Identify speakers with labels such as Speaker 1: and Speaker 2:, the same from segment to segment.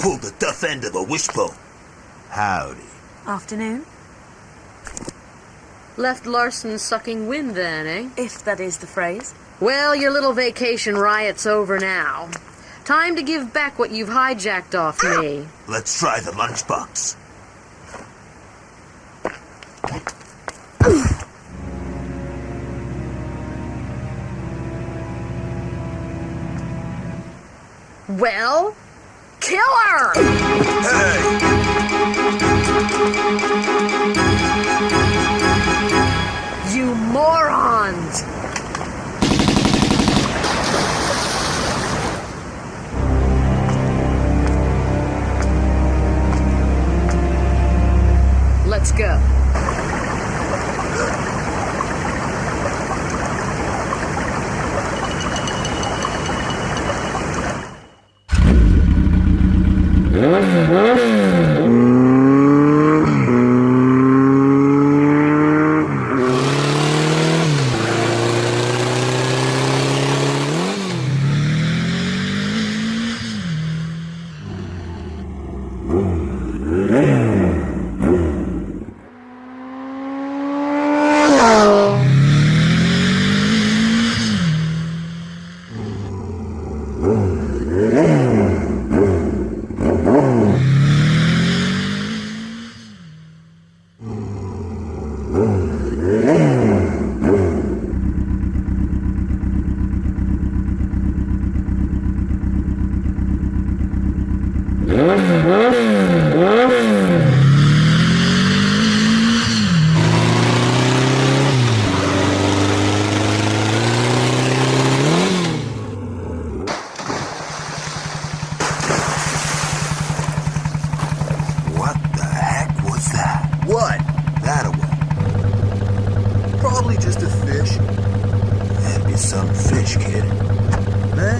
Speaker 1: You pulled the tough end of a wishbone. Howdy.
Speaker 2: Afternoon,
Speaker 3: Left Larson sucking wind then, eh?
Speaker 2: if that is the phrase.
Speaker 3: Well, your little vacation riot's over now. Time to give back what you've hijacked off me.
Speaker 1: Let's try the lunchbox.
Speaker 3: Well, kill her!
Speaker 1: Hey!
Speaker 3: You morons! Let's go.
Speaker 1: What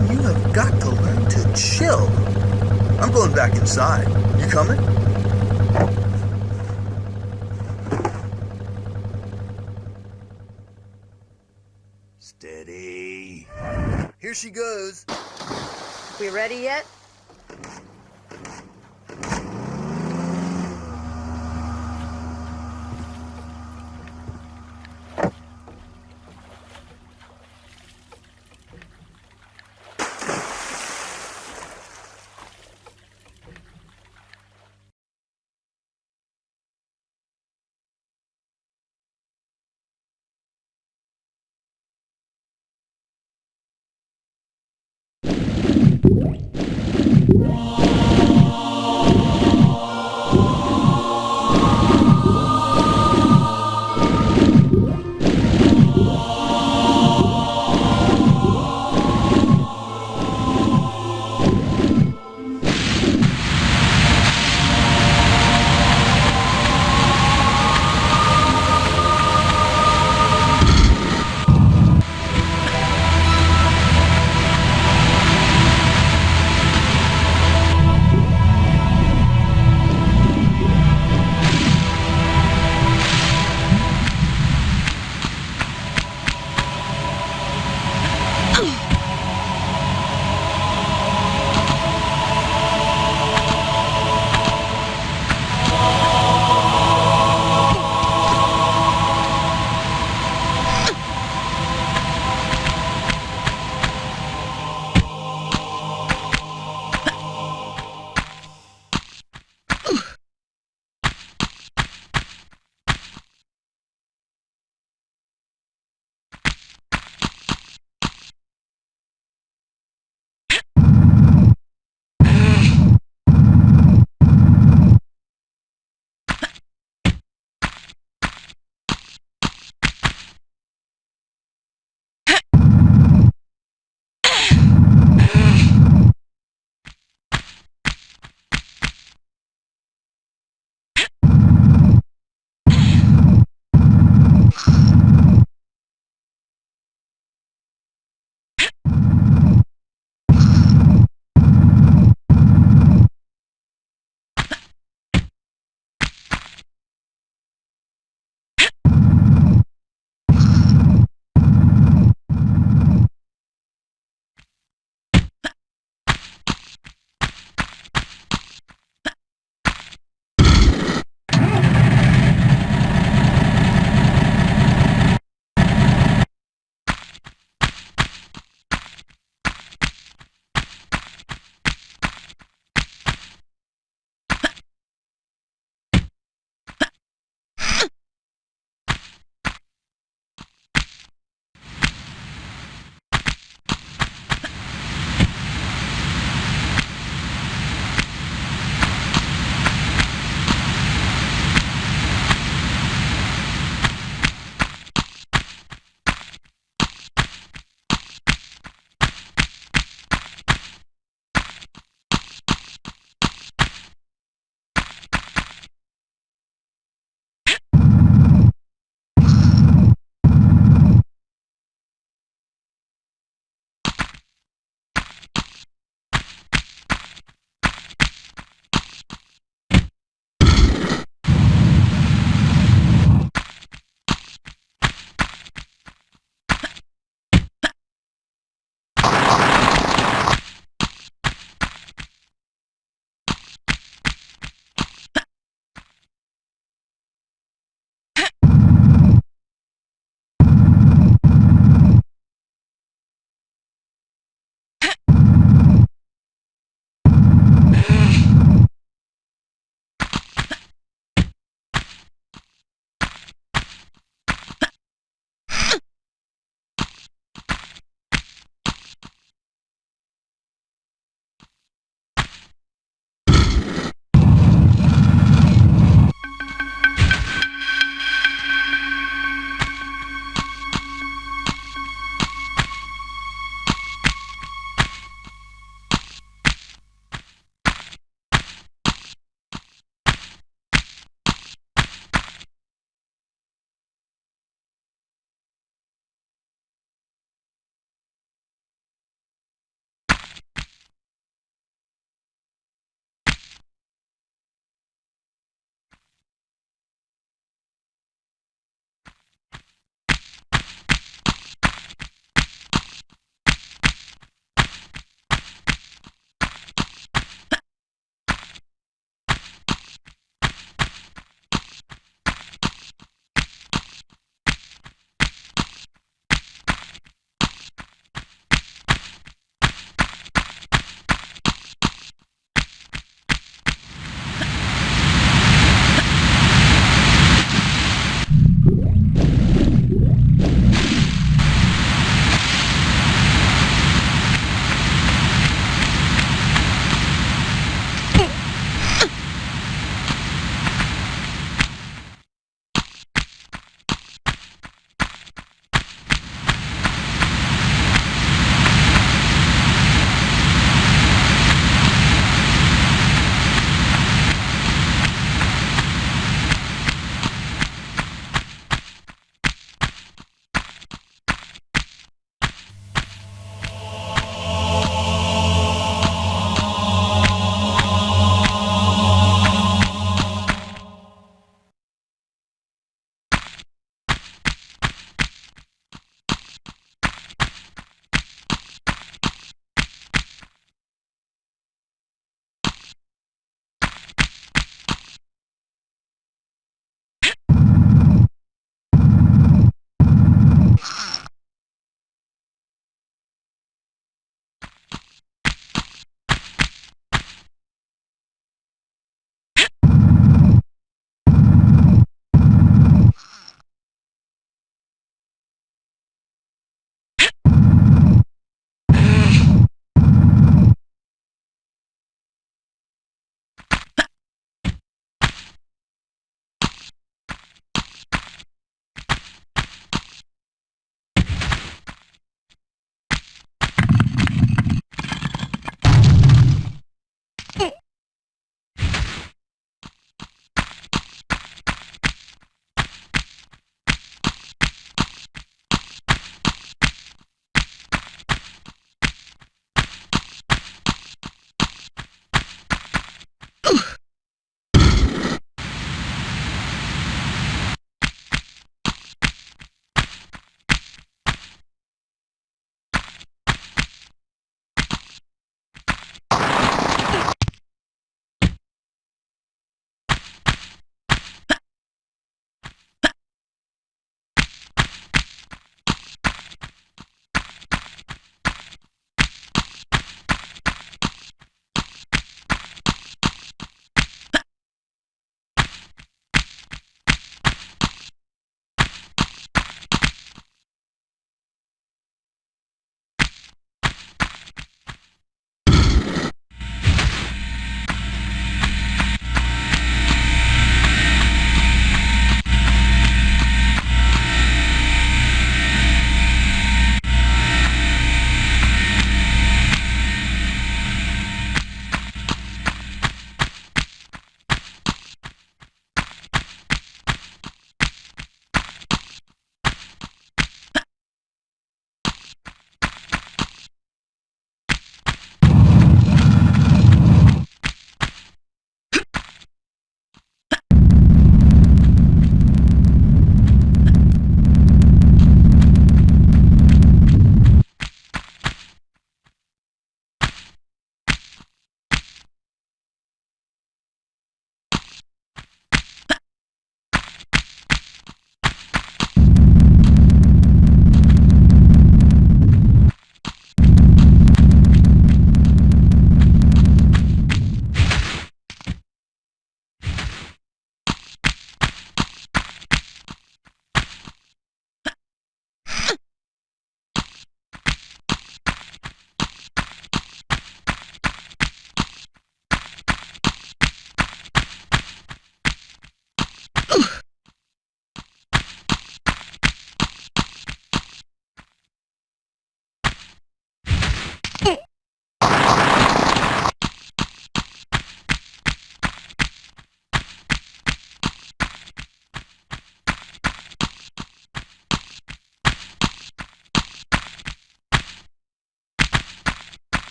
Speaker 4: Man, you have got to learn to chill. I'm going back inside. You coming?
Speaker 1: Steady.
Speaker 4: Here she goes.
Speaker 3: We ready yet?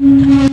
Speaker 1: Mm-hmm.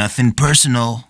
Speaker 1: Nothing personal.